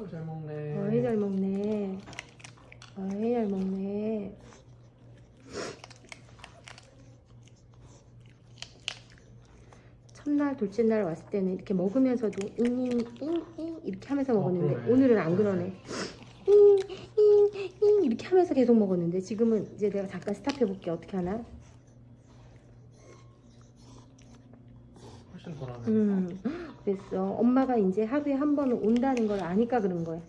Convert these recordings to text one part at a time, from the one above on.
아이고 잘 먹네. 어이 잘 먹네. 어이 잘 먹네. 첫날, 둘째 날 왔을 때는 이렇게 먹으면서도 잉잉잉잉 이렇게 하면서 먹었는데 그러네. 오늘은 안 그러네. 잉잉잉 이렇게 하면서 계속 먹었는데 지금은 이제 내가 잠깐 스탑해 볼게 어떻게 하나? 훨씬 덜하네. 음, 그랬어. 엄마가 이제 하루에 한 번은 온다는 걸 아니까 그런 거야.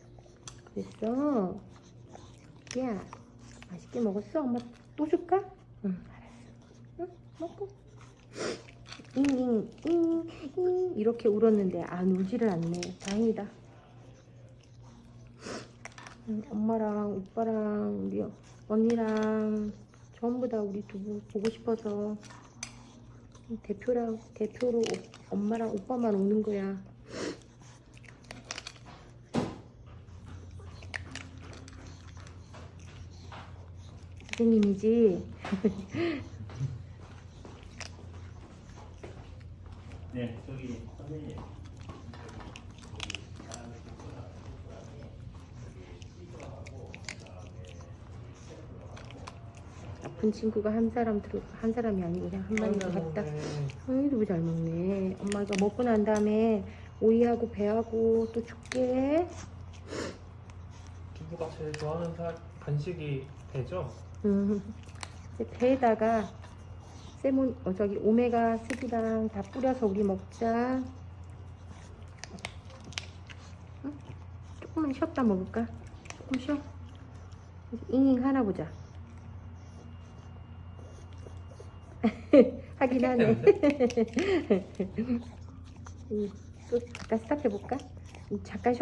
그랬어. 야, 맛있게 먹었어? 엄마 또 줄까? 응, 알았어. 응, 먹고. 잉잉, 잉, 잉, 이렇게 울었는데 안 울지를 않네. 다행이다. 음, 엄마랑 오빠랑 우리 언니랑 전부 다 우리 두부 보고 싶어서 대표랑 대표로 오- 엄마랑 오빠만 오는 거야. 선생님이지. 네, 저기 선생님. 아픈 친구가 한 사람 들어 한 사람이 아니고 그냥 한 마리. 먹네. 아이 너무 잘 먹네. 엄마 이거 먹고 난 다음에 오이하고 배하고 또 줄게. 두부가 제일 좋아하는 사, 간식이 배죠? 음, 이제 배에다가 세몬 어 저기 오메가 3랑 다 뿌려서 우리 먹자. 응? 조금만 쉬었다 먹을까? 조금 쉬어. 잉잉 하나 보자. 하긴 하네. 음, 또 잠깐 스탑해 볼까? 잠깐 쉬.